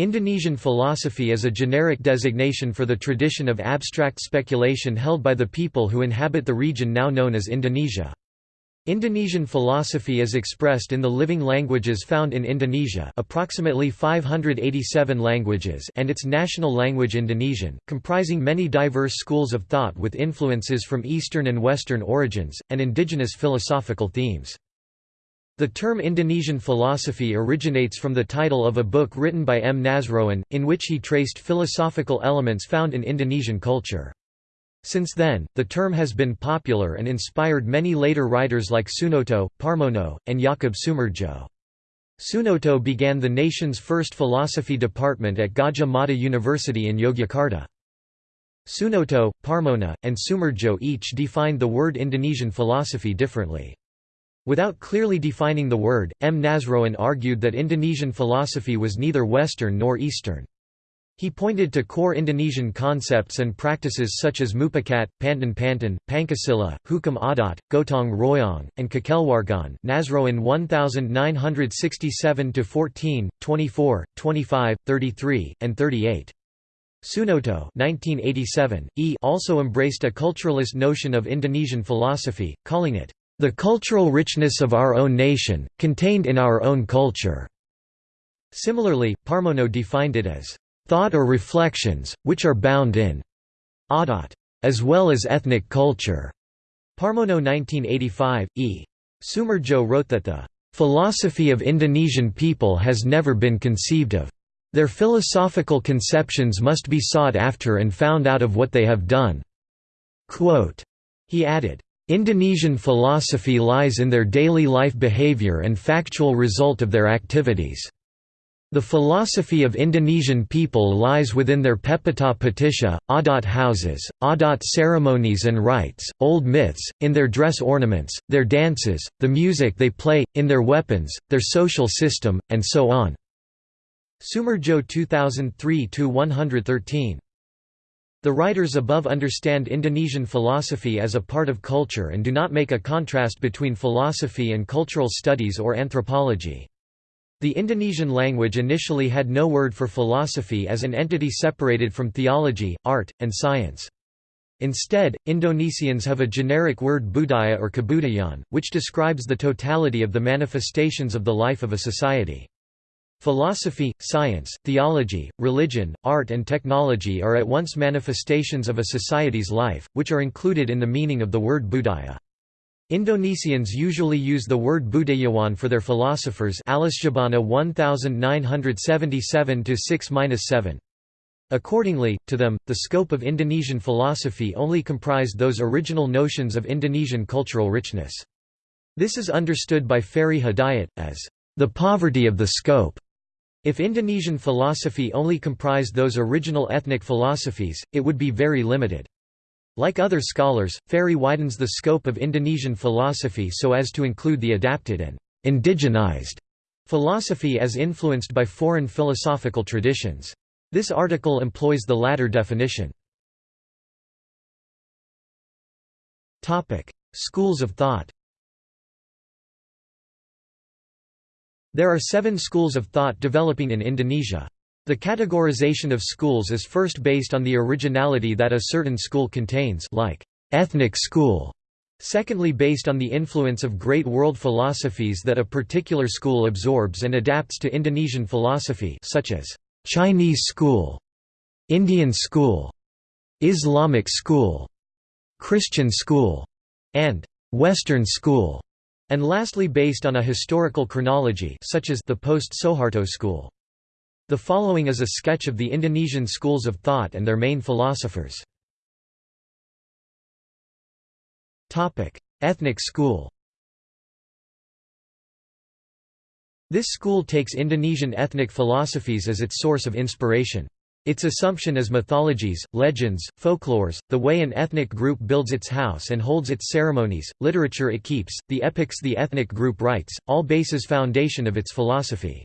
Indonesian philosophy is a generic designation for the tradition of abstract speculation held by the people who inhabit the region now known as Indonesia. Indonesian philosophy is expressed in the living languages found in Indonesia approximately 587 languages and its national language Indonesian, comprising many diverse schools of thought with influences from Eastern and Western origins, and indigenous philosophical themes. The term Indonesian philosophy originates from the title of a book written by M. Nasroen, in which he traced philosophical elements found in Indonesian culture. Since then, the term has been popular and inspired many later writers like Sunoto, Parmono, and Jakob Sumardjo. Sunoto began the nation's first philosophy department at Gadjah Mada University in Yogyakarta. Sunoto, Parmono, and Sumardjo each defined the word Indonesian philosophy differently. Without clearly defining the word, M. Nasroen argued that Indonesian philosophy was neither Western nor Eastern. He pointed to core Indonesian concepts and practices such as mupakat, pantun pantun, pancasila, hukum adat, gotong royong, and kekeluargaan Nasroen 1967–14, 24, 25, 33, and 38. Sunoto 1987, e also embraced a culturalist notion of Indonesian philosophy, calling it the cultural richness of our own nation, contained in our own culture." Similarly, Parmono defined it as, "...thought or reflections, which are bound in adat, as well as ethnic culture." Parmono 1985, e. Sumardjo wrote that the "...philosophy of Indonesian people has never been conceived of. Their philosophical conceptions must be sought after and found out of what they have done." Quote, he added, Indonesian philosophy lies in their daily life behavior and factual result of their activities. The philosophy of Indonesian people lies within their pepatah patisha, adat houses, adat ceremonies and rites, old myths, in their dress ornaments, their dances, the music they play, in their weapons, their social system, and so on. Sumardjo 2003-113 the writers above understand Indonesian philosophy as a part of culture and do not make a contrast between philosophy and cultural studies or anthropology. The Indonesian language initially had no word for philosophy as an entity separated from theology, art, and science. Instead, Indonesians have a generic word budaya or kebudayaan, which describes the totality of the manifestations of the life of a society. Philosophy, science, theology, religion, art and technology are at once manifestations of a society's life, which are included in the meaning of the word budaya. Indonesians usually use the word budayawan for their philosophers Alisjahbana 1977-6-7. Accordingly, to them, the scope of Indonesian philosophy only comprised those original notions of Indonesian cultural richness. This is understood by Ferry Hidayat, as the poverty of the scope. If Indonesian philosophy only comprised those original ethnic philosophies, it would be very limited. Like other scholars, Ferry widens the scope of Indonesian philosophy so as to include the adapted and indigenized philosophy as influenced by foreign philosophical traditions. This article employs the latter definition. Schools of thought There are seven schools of thought developing in Indonesia. The categorization of schools is first based on the originality that a certain school contains like ethnic school. Secondly based on the influence of great world philosophies that a particular school absorbs and adapts to Indonesian philosophy such as Chinese school, Indian school, Islamic school, Christian school, and Western school and lastly based on a historical chronology such as the post-Soeharto school. The following is a sketch of the Indonesian schools of thought and their main philosophers. Ethnic school This school takes Indonesian ethnic philosophies as its source of inspiration. Its assumption is mythologies, legends, folklores, the way an ethnic group builds its house and holds its ceremonies, literature it keeps, the epics the ethnic group writes, all bases foundation of its philosophy.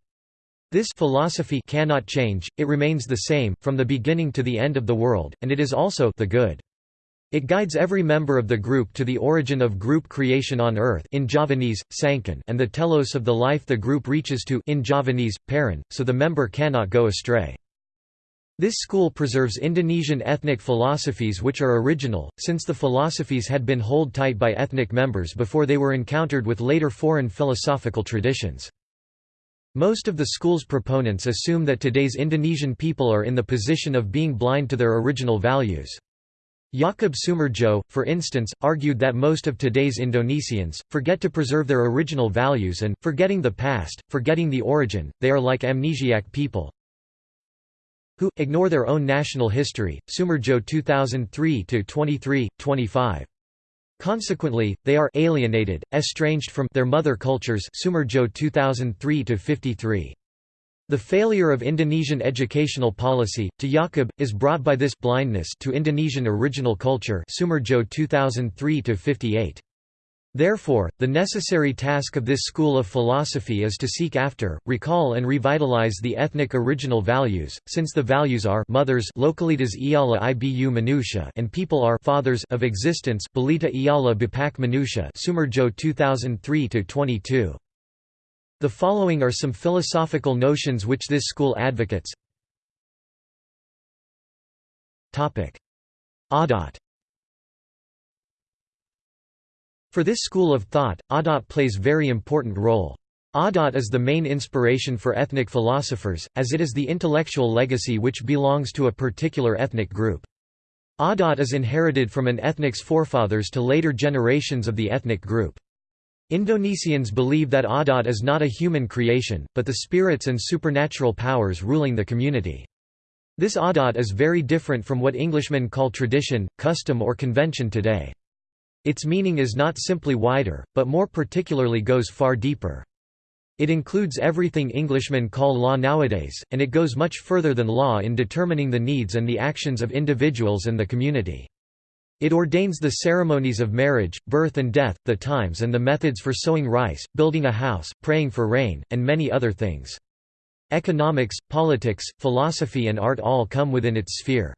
This philosophy cannot change, it remains the same, from the beginning to the end of the world, and it is also the good. It guides every member of the group to the origin of group creation on earth in Javanese, Sangkan and the telos of the life the group reaches to in Javanese, Paran, so the member cannot go astray. This school preserves Indonesian ethnic philosophies which are original, since the philosophies had been hold tight by ethnic members before they were encountered with later foreign philosophical traditions. Most of the school's proponents assume that today's Indonesian people are in the position of being blind to their original values. Jakob Sumardjo, for instance, argued that most of today's Indonesians, forget to preserve their original values and, forgetting the past, forgetting the origin, they are like amnesiac people who, ignore their own national history. Sumardjo 2003-23, 25. Consequently, they are alienated, estranged from their mother cultures Sumardjo 2003 53. The failure of Indonesian educational policy, to Jakob, is brought by this blindness to Indonesian original culture Sumardjo 2003 Therefore, the necessary task of this school of philosophy is to seek after, recall and revitalize the ethnic original values, since the values are mothers localitas iala ibu manusia and people are fathers of existence balita iala bapak manusia Sumardjo 2003-22. The following are some philosophical notions which this school advocates. Adat For this school of thought, Adat plays very important role. Adat is the main inspiration for ethnic philosophers, as it is the intellectual legacy which belongs to a particular ethnic group. Adat is inherited from an ethnic's forefathers to later generations of the ethnic group. Indonesians believe that Adat is not a human creation, but the spirits and supernatural powers ruling the community. This Adat is very different from what Englishmen call tradition, custom or convention today. Its meaning is not simply wider, but more particularly goes far deeper. It includes everything Englishmen call law nowadays, and it goes much further than law in determining the needs and the actions of individuals and the community. It ordains the ceremonies of marriage, birth and death, the times and the methods for sowing rice, building a house, praying for rain, and many other things. Economics, politics, philosophy and art all come within its sphere.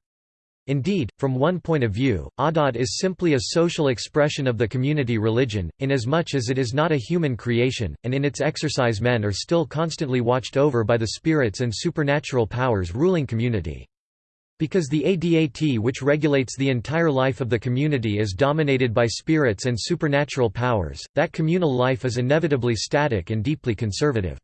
Indeed, from one point of view, Adat is simply a social expression of the community religion, inasmuch as it is not a human creation, and in its exercise men are still constantly watched over by the spirits and supernatural powers ruling community. Because the ADAT which regulates the entire life of the community is dominated by spirits and supernatural powers, that communal life is inevitably static and deeply conservative.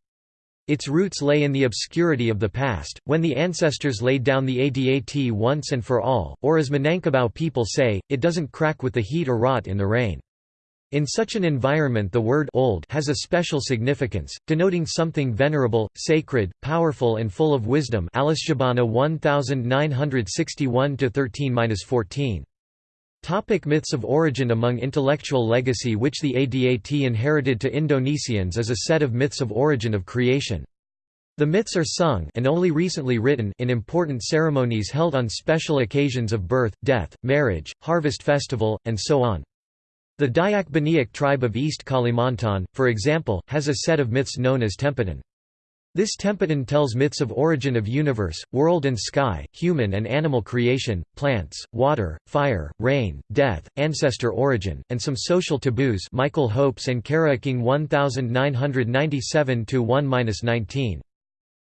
Its roots lay in the obscurity of the past, when the ancestors laid down the ADAT once and for all, or as Minangkabau people say, it doesn't crack with the heat or rot in the rain. In such an environment the word old has a special significance, denoting something venerable, sacred, powerful and full of wisdom Alisjahbana 1961-13-14. Topic myths of origin Among intellectual legacy which the ADAT inherited to Indonesians is a set of myths of origin of creation. The myths are sung and only recently written in important ceremonies held on special occasions of birth, death, marriage, harvest festival, and so on. The Dayak Baniak tribe of East Kalimantan, for example, has a set of myths known as Tempatan. This Tempatan tells myths of origin of universe, world and sky, human and animal creation, plants, water, fire, rain, death, ancestor origin, and some social taboos Michael Hopes and Karaking 1997-1-19.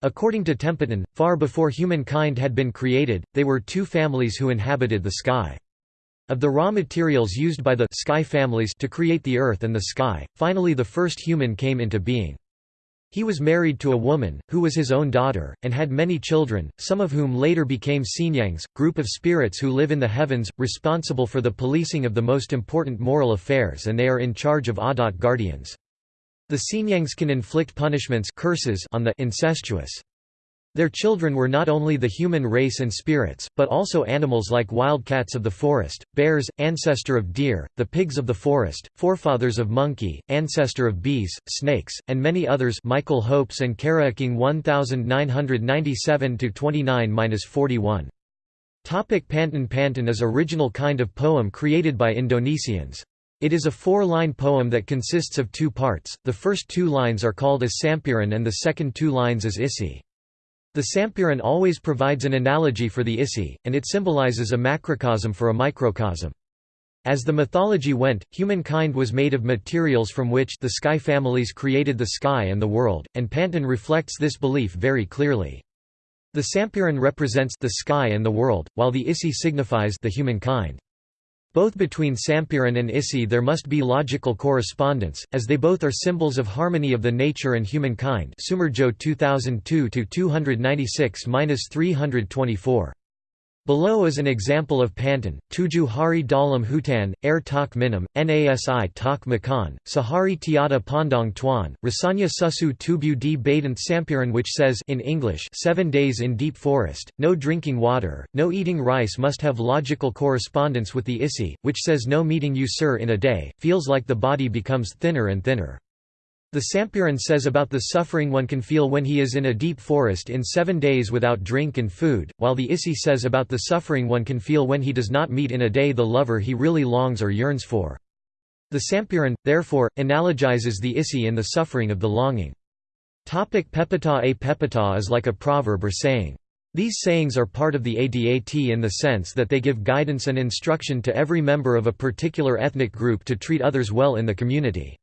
According to Tempatan, far before humankind had been created, they were two families who inhabited the sky. Of the raw materials used by the sky families to create the earth and the sky, finally the first human came into being. He was married to a woman, who was his own daughter, and had many children, some of whom later became Sinyangs, group of spirits who live in the heavens, responsible for the policing of the most important moral affairs and they are in charge of Adat guardians. The Sinyangs can inflict punishments curses on the incestuous. Their children were not only the human race and spirits, but also animals like wildcats of the forest, bears, ancestor of deer, the pigs of the forest, forefathers of monkey, ancestor of bees, snakes, and many others Michael Hopes and Karaking 1997-29-41. Topic Pantun Pantun is original kind of poem created by Indonesians. It is a four-line poem that consists of two parts, the first two lines are called as Sampiran and the second two lines as Isi. The Sampiran always provides an analogy for the Isi, and it symbolizes a macrocosm for a microcosm. As the mythology went, humankind was made of materials from which the sky families created the sky and the world, and Pantun reflects this belief very clearly. The Sampiran represents the sky and the world, while the Isi signifies the humankind. Both between Sampiran and Isi there must be logical correspondence, as they both are symbols of harmony of the nature and humankind Sumardjo 2002-296-324. Below is an example of Pantun, Tuju Hari Dalam Hutan, Air Tak Minam, Nasi Tak Makan, Sahari Tiada Pandong Tuan, Rasanya Susu Tubu di Badant Sampiran which says in English seven days in deep forest, no drinking water, no eating rice must have logical correspondence with the Isi, which says no meeting you sir in a day, feels like the body becomes thinner and thinner. The Sampiran says about the suffering one can feel when he is in a deep forest in seven days without drink and food, while the Isi says about the suffering one can feel when he does not meet in a day the lover he really longs or yearns for. The Sampiran, therefore, analogizes the Isi in the suffering of the longing. Topic pepatah A pepatah is like a proverb or saying. These sayings are part of the ADAT in the sense that they give guidance and instruction to every member of a particular ethnic group to treat others well in the community.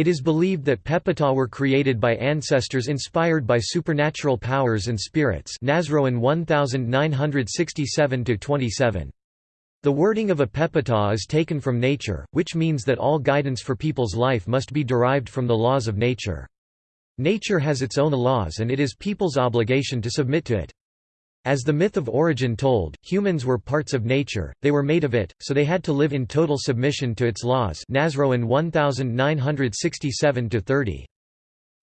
It is believed that Pepatah were created by ancestors inspired by supernatural powers and spirits Nasroen 1967–27. The wording of a Pepatah is taken from nature, which means that all guidance for people's life must be derived from the laws of nature. Nature has its own laws and it is people's obligation to submit to it. As the myth of origin told, humans were parts of nature, they were made of it, so they had to live in total submission to its laws Nasroen 1967–30.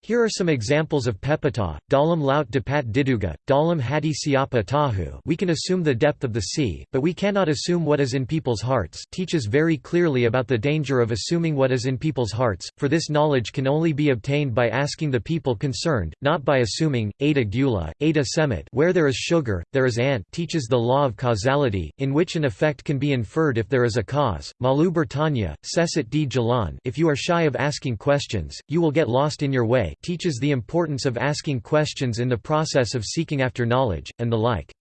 Here are some examples of pepatah, dalam laut dapat diduga, dalam Hadi siapa tahu we can assume the depth of the sea, but we cannot assume what is in people's hearts teaches very clearly about the danger of assuming what is in people's hearts, for this knowledge can only be obtained by asking the people concerned, not by assuming. Ada Gula, Ada Semit where there is sugar, there is ant teaches the law of causality, in which an effect can be inferred if there is a cause. Malu Bertanya, Sesit di Jalan if you are shy of asking questions, you will get lost in your way teaches the importance of asking questions in the process of seeking after knowledge, and the like.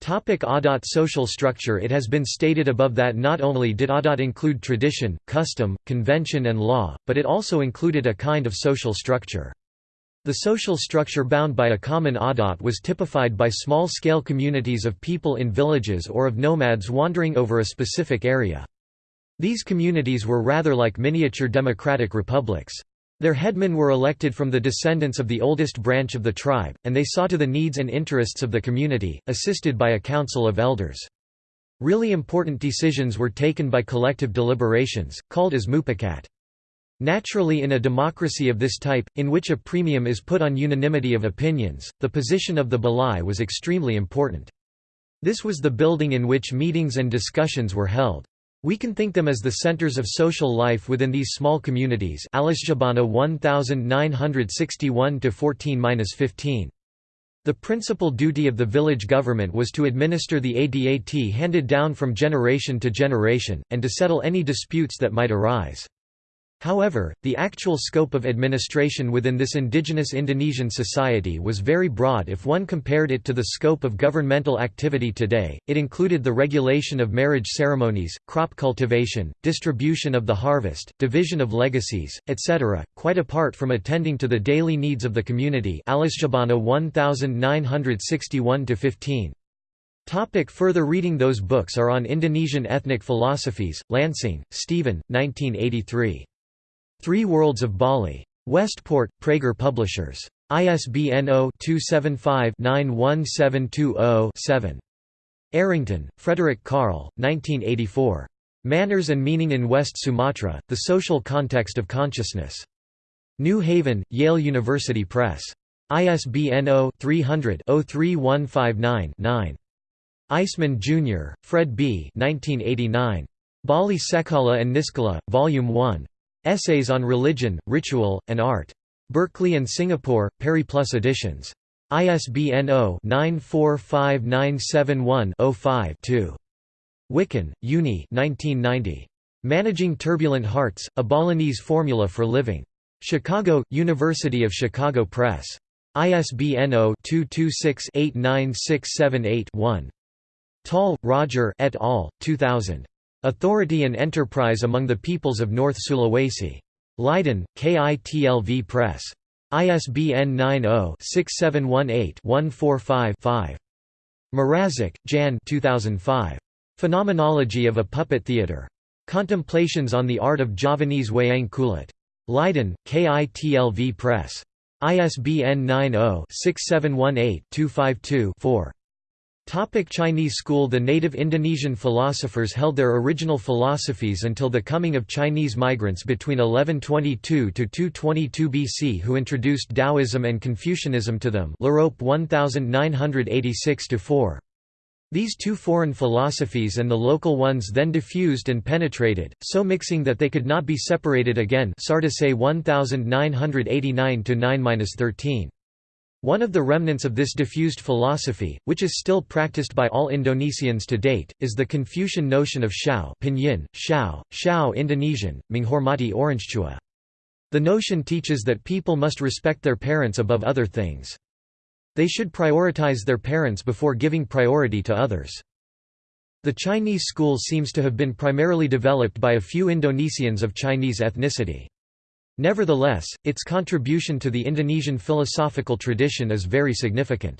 Topic Adat social structure It has been stated above that not only did Adat include tradition, custom, convention and law, but it also included a kind of social structure. The social structure bound by a common Adat was typified by small-scale communities of people in villages or of nomads wandering over a specific area. These communities were rather like miniature democratic republics. Their headmen were elected from the descendants of the oldest branch of the tribe, and they saw to the needs and interests of the community, assisted by a council of elders. Really important decisions were taken by collective deliberations, called as mupakat. Naturally in a democracy of this type, in which a premium is put on unanimity of opinions, the position of the balai was extremely important. This was the building in which meetings and discussions were held. We can think them as the centers of social life within these small communities Alisjahbana 1961-14-15. The principal duty of the village government was to administer the ADAT handed down from generation to generation, and to settle any disputes that might arise. However, the actual scope of administration within this indigenous Indonesian society was very broad if one compared it to the scope of governmental activity today. It included the regulation of marriage ceremonies, crop cultivation, distribution of the harvest, division of legacies, etc., quite apart from attending to the daily needs of the community. Alisjahbana 1961-15. Topic further reading Those books are on Indonesian ethnic philosophies, Lansing, Stephen, 1983. Three Worlds of Bali. Westport, Praeger Publishers. ISBN 0-275-91720-7. Arrington, Frederick Carl, 1984. Manners and Meaning in West Sumatra, The Social Context of Consciousness. New Haven, Yale University Press. ISBN 0-300-03159-9. Eiseman, Jr., Fred B. 1989. Bali Sekala and Niskala, Volume 1. Essays on Religion, Ritual, and Art. Berkeley and Singapore, Periplus editions. ISBN 0-945971-05-2. Wikan, Unni 1990. Managing Turbulent Hearts, A Balinese Formula for Living. Chicago, University of Chicago Press. ISBN 0-226-89678-1. Tall, Roger et al., 2000. Authority and Enterprise Among the Peoples of North Sulawesi. Leiden, KITLV Press. ISBN 90-6718-145-5. Mrazek, Jan 2005. Phenomenology of a Puppet Theatre. Contemplations on the Art of Javanese Wayang Kulit. Leiden, KITLV Press. ISBN 90-6718-252-4. Topic Chinese school The native Indonesian philosophers held their original philosophies until the coming of Chinese migrants between 1122 to 222 BC who introduced Taoism and Confucianism to them L'Europe 1986-4. These two foreign philosophies and the local ones then diffused and penetrated, so mixing that they could not be separated again SarDesai 1989-9-13. One of the remnants of this diffused philosophy, which is still practiced by all Indonesians to date, is the Confucian notion of Shao pinyin, Shao, Shao Indonesian, menghormati orangtua. The notion teaches that people must respect their parents above other things. They should prioritize their parents before giving priority to others. The Chinese school seems to have been primarily developed by a few Indonesians of Chinese ethnicity. Nevertheless, its contribution to the Indonesian philosophical tradition is very significant.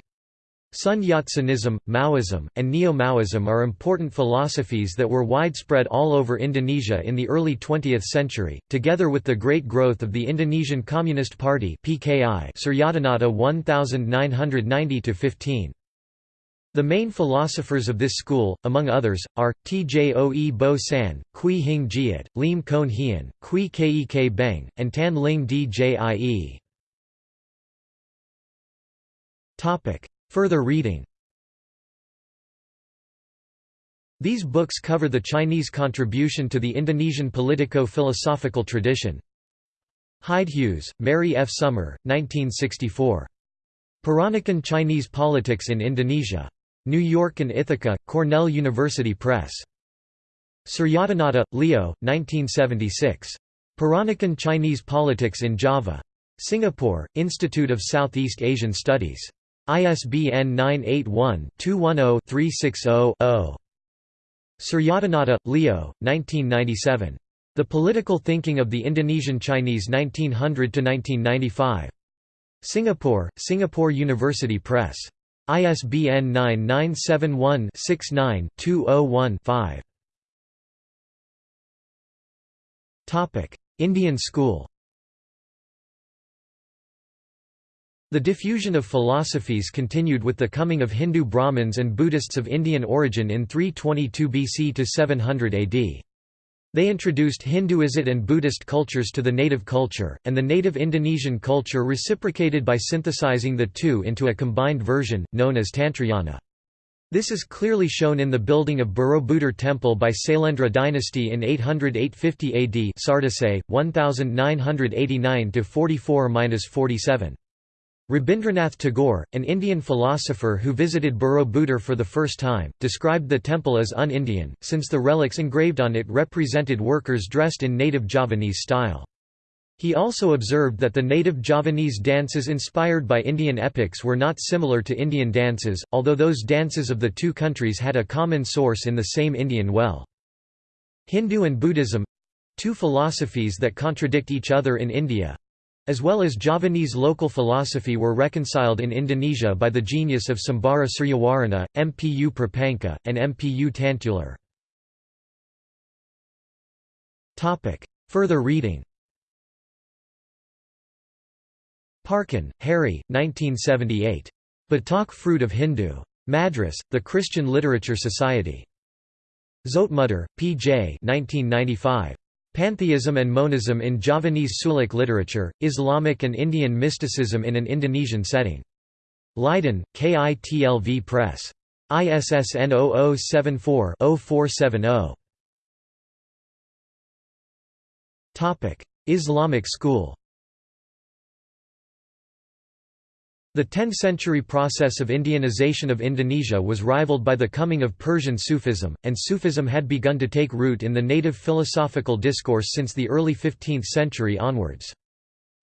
Sun Yat-senism, Maoism, and Neo-Maoism are important philosophies that were widespread all over Indonesia in the early 20th century, together with the great growth of the Indonesian Communist Party PKI Suryadinata 1990–15. The main philosophers of this school, among others, are, Tjoe Bo San, Kwee Hing Tjiat, Lim Koen Hian, Kwee Kek Beng, and Tan Ling Djie. Further reading These books cover the Chinese contribution to the Indonesian politico-philosophical tradition. Hyde Hughes, Mary F. Summer, 1964. Peranakan Chinese Politics in Indonesia. New York and Ithaca, Cornell University Press. Suryadinata, Leo, 1976. Peranakan Chinese Politics in Java. Singapore, Institute of Southeast Asian Studies. ISBN 981-210-360-0. Suryadinata, Leo, 1997. The Political Thinking of the Indonesian Chinese 1900–1995. Singapore, Singapore University Press. ISBN 9971-69-201-5. Indian school The diffusion of philosophies continued with the coming of Hindu Brahmins and Buddhists of Indian origin in 322 BC to 700 AD. They introduced Hinduism and Buddhist cultures to the native culture, and the native Indonesian culture reciprocated by synthesizing the two into a combined version, known as Tantrayana. This is clearly shown in the building of Borobudur Temple by Sailendra dynasty in 800–850 AD SarDesai, 1989–44–47. Rabindranath Tagore, an Indian philosopher who visited Borobudur for the first time, described the temple as un-Indian, since the relics engraved on it represented workers dressed in native Javanese style. He also observed that the native Javanese dances inspired by Indian epics were not similar to Indian dances, although those dances of the two countries had a common source in the same Indian well. Hindu and Buddhism—two philosophies that contradict each other in India, as well as Javanese local philosophy were reconciled in Indonesia by the genius of Sembara Suryawarana, Mpu Prapanca, and Mpu Tantular. Further reading Parkin, Harry, 1978. Batak Fruit of Hindu. Madras, The Christian Literature Society. Zoetmulder, P. J. 1995. Pantheism and Monism in Javanese Suluk literature, Islamic and Indian mysticism in an Indonesian setting. Leiden, KITLV Press. ISSN 0074-0470. Islamic school The 10th-century process of Indianization of Indonesia was rivaled by the coming of Persian Sufism, and Sufism had begun to take root in the native philosophical discourse since the early 15th century onwards.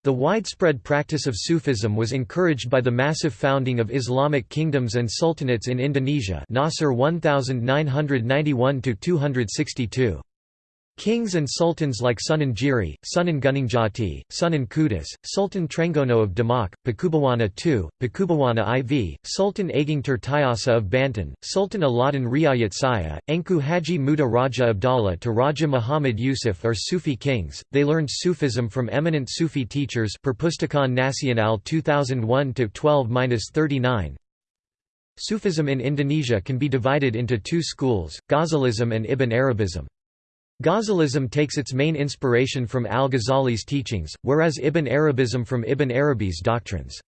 The widespread practice of Sufism was encouraged by the massive founding of Islamic kingdoms and sultanates in Indonesia Nasr 1991–262. Kings and sultans like Sunan Giri, Sunan Gunungjati, Sunan Kudus, Sultan Trenggono of Demak, Pakubuwono II, Pakubuwono IV, Sultan Ageng Tirtayasa of Banten, Sultan Aladdin Riayat Saya, Engku Haji Muda Raja Abdallah to Raja Muhammad Yusuf are Sufi kings. They learned Sufism from eminent Sufi teachers Perpustakaan Nasional 2001-12-39. Sufism in Indonesia can be divided into two schools, Ghazalism and Ibn Arabism. Ghazalism takes its main inspiration from al-Ghazali's teachings, whereas Ibn Arabism from Ibn Arabi's doctrines.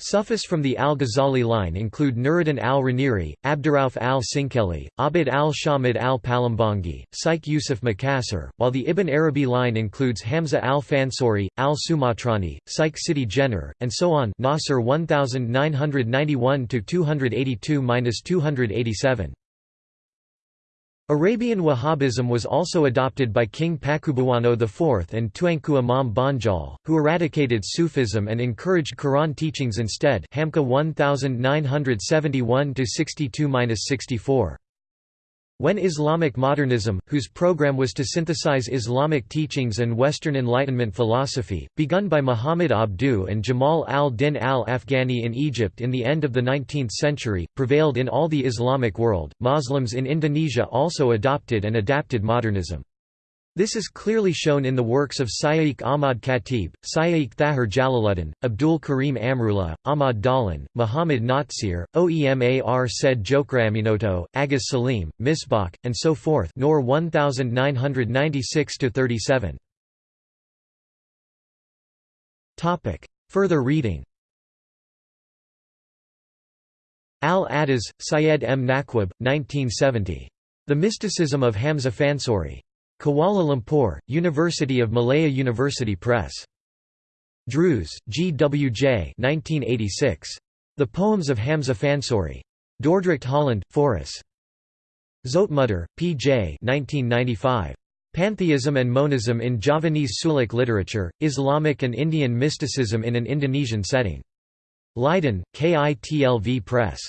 Sufis from the al-Ghazali line include Nuruddin al-Raniri, Abdurrauf al-Sinkeli, Abid al-Shamid al-Palembanggi, Syekh Yusuf Makassar, while the Ibn Arabi line includes Hamza al-Fansuri, al-Sumatrani, Syekh Siti Jenar, and so on Nasr 1991–282–287. Arabian Wahhabism was also adopted by King Pakubuwano IV and Tuanku Imam Bonjol, who eradicated Sufism and encouraged Quran teachings instead Hamka 1971–62–64. When Islamic modernism, whose program was to synthesize Islamic teachings and Western Enlightenment philosophy, begun by Muhammad Abduh and Jamal al-Din al-Afghani in Egypt in the end of the 19th century, prevailed in all the Islamic world, Muslims in Indonesia also adopted and adapted modernism. This is clearly shown in the works of Syed Ahmad Khatib, Syed Thahir Jalaluddin, Abdul Karim Amrullah, Ahmad Dahlan, Muhammad Natsir, Oemar said Tjokroaminoto, Agus Salim, Misbach, and so forth Nor 1996–37. Further reading Al-Attas, Syed M. Naquib, 1970. The Mysticism of Hamza Fansuri. Kuala Lumpur, University of Malaya University Press. Drewes, G. W. J. 1986. The Poems of Hamza Fansuri. Dordrecht Holland, Foris. Zoetmulder, P. J. 1995. Pantheism and Monism in Javanese Suluk Literature, Islamic and Indian Mysticism in an Indonesian Setting. Leiden, KITLV Press.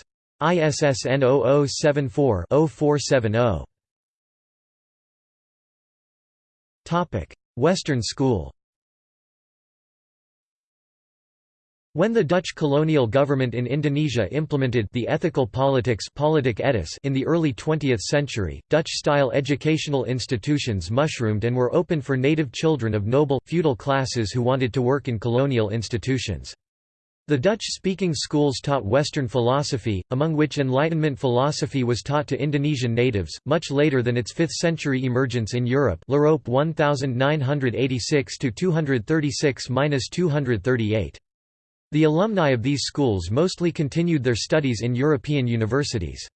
ISSN 0074-0470. Western school When the Dutch colonial government in Indonesia implemented the ethical politics politic in the early 20th century, Dutch-style educational institutions mushroomed and were open for native children of noble, feudal classes who wanted to work in colonial institutions. The Dutch-speaking schools taught Western philosophy, among which Enlightenment philosophy was taught to Indonesian natives, much later than its 5th-century emergence in Europe L'Europe 1986–236–238. The alumni of these schools mostly continued their studies in European universities.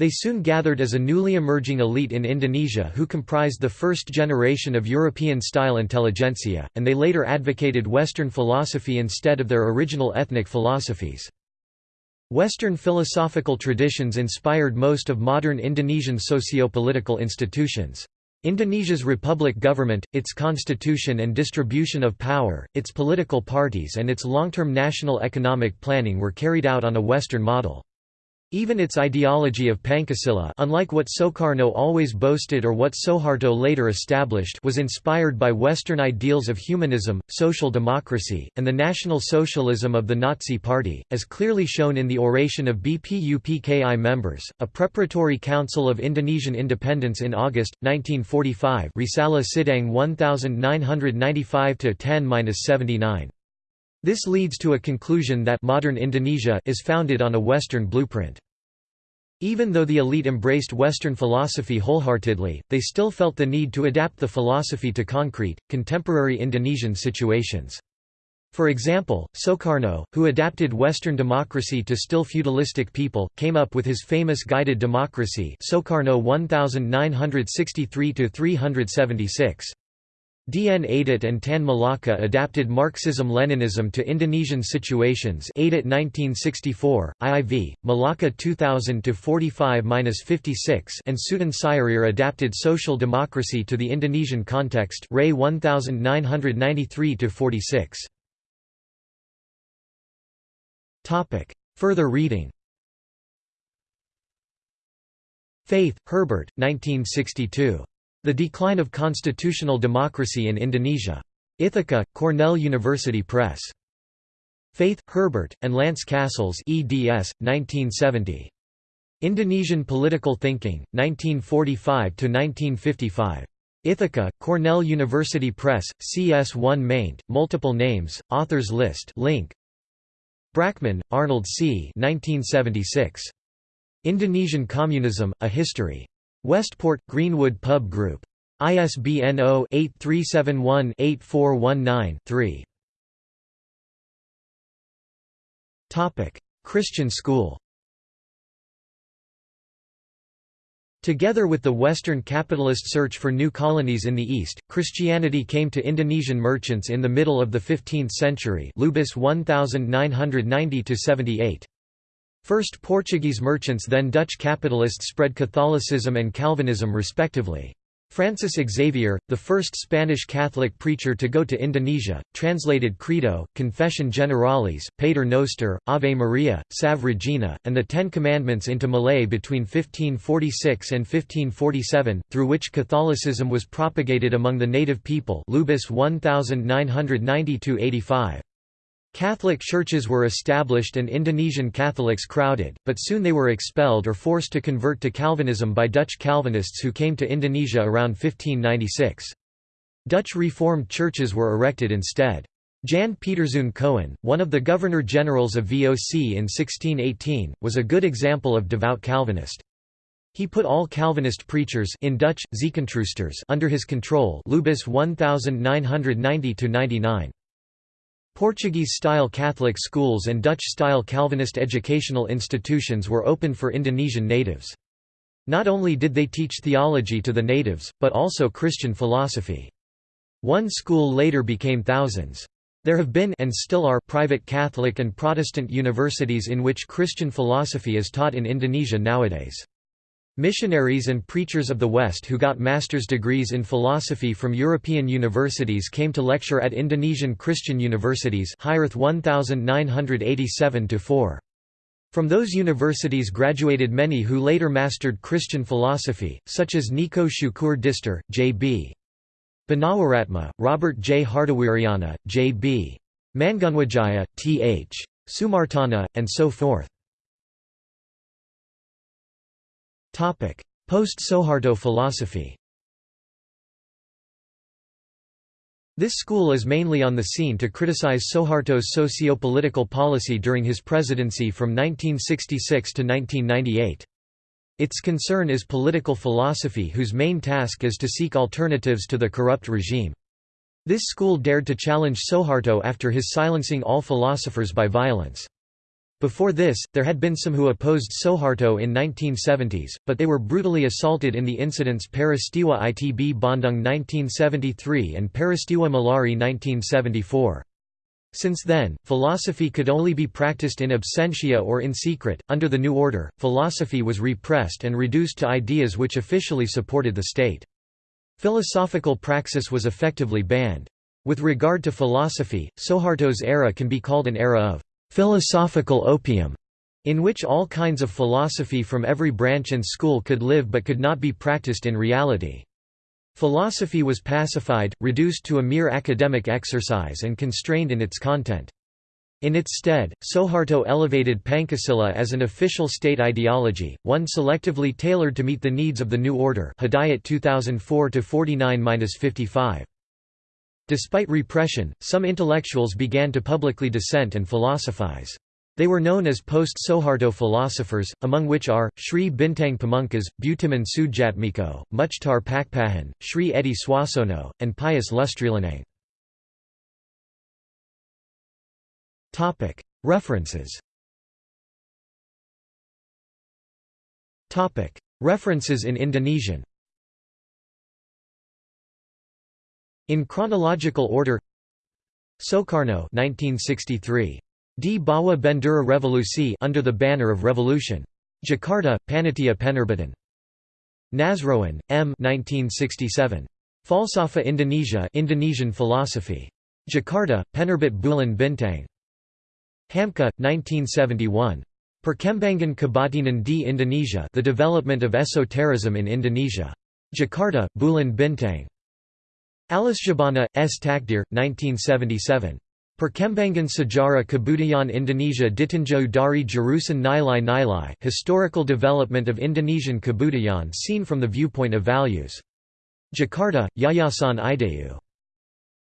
They soon gathered as a newly emerging elite in Indonesia who comprised the first generation of European-style intelligentsia, and they later advocated Western philosophy instead of their original ethnic philosophies. Western philosophical traditions inspired most of modern Indonesian socio-political institutions. Indonesia's republic government, its constitution and distribution of power, its political parties and its long-term national economic planning were carried out on a Western model. Even its ideology of Pancasila unlike what Soekarno always boasted or what Suharto later established was inspired by Western ideals of humanism, social democracy, and the National Socialism of the Nazi Party, as clearly shown in the oration of BPUPKI members. A preparatory council of Indonesian independence in August, 1945 Risalah Sidang 1995-10-79. This leads to a conclusion that modern Indonesia is founded on a Western blueprint. Even though the elite embraced Western philosophy wholeheartedly, they still felt the need to adapt the philosophy to concrete, contemporary Indonesian situations. For example, Soekarno, who adapted Western democracy to still feudalistic people, came up with his famous guided democracy Soekarno 1963–376. Dn Aidit and Tan Malaka adapted Marxism-Leninism to Indonesian situations Aidit 1964, IIV, Malaka 2000-45-56 and Sutan Sjahrir adapted social democracy to the Indonesian context Ray 1993-46. Further reading Feith, Herbert, 1962. The Decline of Constitutional Democracy in Indonesia. Ithaca, Cornell University Press. Feith, Herbert, and Lance Castles eds. 1970. Indonesian Political Thinking, 1945–1955. Ithaca, Cornell University Press, CS1 maint, multiple names, authors list link. Brackman, Arnold C. 1976. Indonesian Communism, A History. Westport, Greenwood Pub Group. ISBN 0-8371-8419-3. Christian school Together with the Western capitalist search for new colonies in the East, Christianity came to Indonesian merchants in the middle of the 15th century Lubis 1990 78. First Portuguese merchants then Dutch capitalists spread Catholicism and Calvinism respectively. Francis Xavier, the first Spanish Catholic preacher to go to Indonesia, translated Credo, Confession Generalis, Pater Noster, Ave Maria, Salve Regina, and the Ten Commandments into Malay between 1546 and 1547, through which Catholicism was propagated among the native people Lubis 1990 85. Catholic churches were established and Indonesian Catholics crowded, but soon they were expelled or forced to convert to Calvinism by Dutch Calvinists who came to Indonesia around 1596. Dutch Reformed churches were erected instead. Jan Pieterszoon Coen, one of the Governor-Generals of VOC in 1618, was a good example of devout Calvinist. He put all Calvinist preachers in Dutch, under his control Lubis 1990-99. Portuguese-style Catholic schools and Dutch-style Calvinist educational institutions were open for Indonesian natives. Not only did they teach theology to the natives, but also Christian philosophy. One school later became thousands. There have been and still are private Catholic and Protestant universities in which Christian philosophy is taught in Indonesia nowadays. Missionaries and preachers of the West who got master's degrees in philosophy from European universities came to lecture at Indonesian Christian universities 1987 From those universities graduated many who later mastered Christian philosophy, such as Niko Shukur Dister, J.B. Banawaratma, Robert J. Hartawiryana, J.B. Mangunwijaya, T.H. Sumartana, and so forth. Post-Soeharto philosophy This school is mainly on the scene to criticize Soeharto's socio-political policy during his presidency from 1966 to 1998. Its concern is political philosophy whose main task is to seek alternatives to the corrupt regime. This school dared to challenge Soeharto after his silencing all philosophers by violence. Before this, there had been some who opposed Soeharto in 1970s, but they were brutally assaulted in the incidents Peristiwa Itb Bandung 1973 and Peristiwa Malari 1974. Since then, philosophy could only be practiced in absentia or in secret. Under the new order, philosophy was repressed and reduced to ideas which officially supported the state. Philosophical praxis was effectively banned. With regard to philosophy, Soeharto's era can be called an era of philosophical opium, in which all kinds of philosophy from every branch and school could live but could not be practiced in reality. Philosophy was pacified, reduced to a mere academic exercise and constrained in its content. In its stead, Soeharto elevated Pancasila as an official state ideology, one selectively tailored to meet the needs of the new order Hidayat 2004-49-55. Despite repression, some intellectuals began to publicly dissent and philosophize. They were known as post-Soeharto philosophers, among which are, Sri Bintang Pamungkas, Budiman Sujatmiko, Muchtar Pakpahan, Sri Edi Swasono, and Pius Lustrilanang. References References in Indonesian In chronological order Soekarno 1963. Di Bawah Bendera Revolusi under the banner of revolution. Jakarta, Panitia Penerbitan. Nasroen, M. 1967. Falsafa Indonesia Indonesian philosophy. Jakarta, Penerbit Bulan Bintang. Hamka, 1971. Perkembangan Kabatinan di Indonesia The Development of Esotericism in Indonesia. Jakarta, Bulan Bintang. Alisjahbana, S. Takdir, 1977. Perkembangan Sejarah Kebudayaan Indonesia Ditinjau dari Jurusan Nilai Nilai Historical Development of Indonesian Kebudayaan seen from the viewpoint of values. Jakarta, Yayasan Ideyu.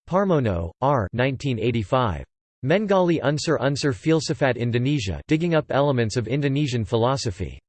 Parmono, R. 1985. Menggali Unsur Unsur Filsafat Indonesia digging up elements of Indonesian philosophy.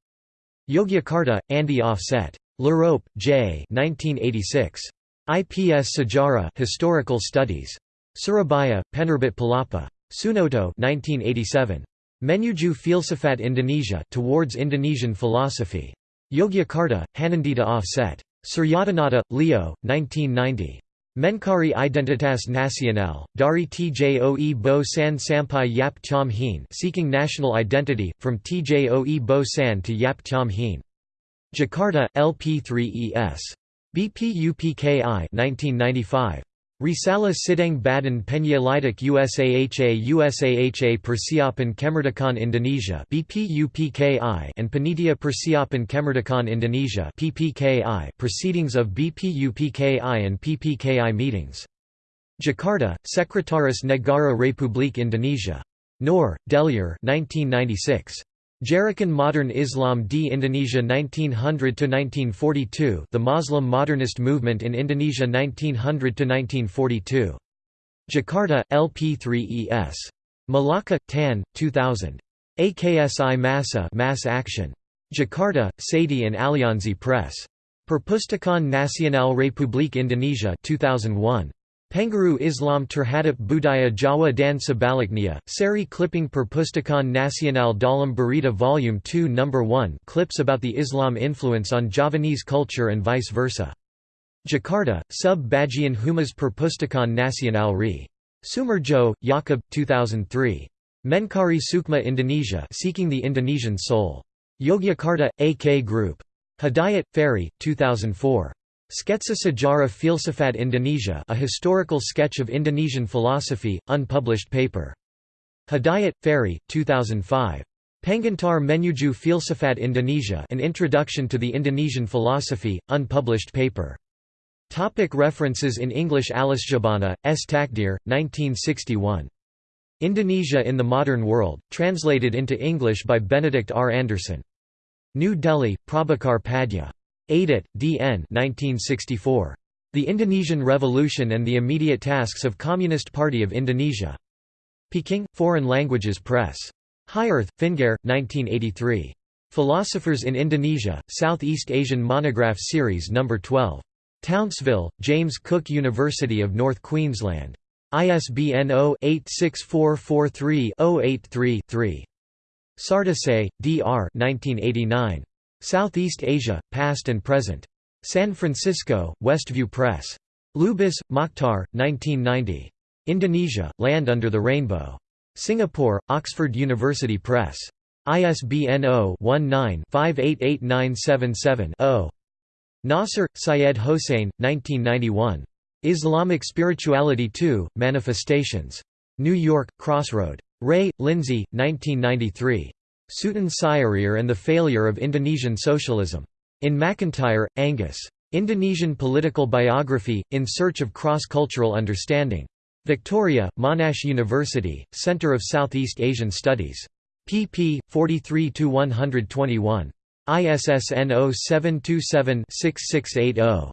Yogyakarta, Andi Offset. L'Europe, J. 1986. IPS Sejarah Historical Studies. Surabaya, Penerbit Palapa. Sunoto 1987. Menuju Filsafat Indonesia Towards Indonesian Philosophy. Yogyakarta, Hanandita Offset. Suryadinata, Leo, 1990. Mencari Identitas Nasional, dari Tjoe Bo San Sampai Yap Tiam Hien Seeking National Identity, from Tjoe Bo San to Yap Tiam Hien. Jakarta, LP3ES. BPUPKI 1995. Risalah Sidang Badan Penyelidik USAHA USAHA Persiapan Kemerdekaan Indonesia BPUPKI and Panitia Persiapan Kemerdekaan Indonesia PPKI Proceedings of BPUPKI and PPKI meetings. Jakarta, Sekretaris Negara Republik Indonesia. Noer, Deliar 1996. Gerakan Modern Islam di Indonesia 1900–1942 The Muslim Modernist Movement in Indonesia 1900–1942. Jakarta, LP3ES. Malaka, Tan, 2000. AKSI Massa Mass Action. Jakarta, Sadi and Alianzi Press. Perpustakaan Nasional Republik Indonesia 2001. Pengaruh Islam terhadap budaya Jawa dan sebaliknya, Seri Clipping Perpustakaan Nasional dalam Berita Volume 2 No. 1 clips about the Islam influence on Javanese culture and vice versa. Jakarta, Sub Bagian Humas Perpustakaan Nasional Re. Sumardjo, Jakob, 2003. Mencari Sukma Indonesia Seeking the Indonesian Soul. Yogyakarta, AK Group. Hidayat, Ferry, 2004. Sketsa Sejarah Filsafat Indonesia A Historical Sketch of Indonesian Philosophy, unpublished paper. Hidayat, Ferry, 2005. Pengantar Menuju Filsafat Indonesia An Introduction to the Indonesian Philosophy, unpublished paper. Topic references in English Alisjahbana, S. Takdir, 1961. Indonesia in the Modern World, translated into English by Benedict R. Anderson. New Delhi, Prabhakar Padya. Aidit, D.N. 1964. The Indonesian Revolution and the Immediate Tasks of Communist Party of Indonesia. Peking, Foreign Languages Press. High Fingare, 1983. Philosophers in Indonesia, Southeast Asian Monograph Series No. 12. Townsville, James Cook University of North Queensland. ISBN 0-86443-083-3. SarDesai, D.R. 1989. Southeast Asia, Past and Present. San Francisco, Westview Press. Lubis, Mokhtar, 1990. Indonesia, Land Under the Rainbow. Singapore, Oxford University Press. ISBN 0-19-588977-0. Nasr, Syed Hossein, 1991. Islamic Spirituality II, Manifestations. New York, Crossroad. Rae, Lindsay, 1993. Sutan Sjahrir and the Failure of Indonesian Socialism. In McIntyre, Angus. Indonesian Political Biography, In Search of Cross-Cultural Understanding. Victoria, Monash University, Center of Southeast Asian Studies. pp. 43–121. ISSN 0727-6680.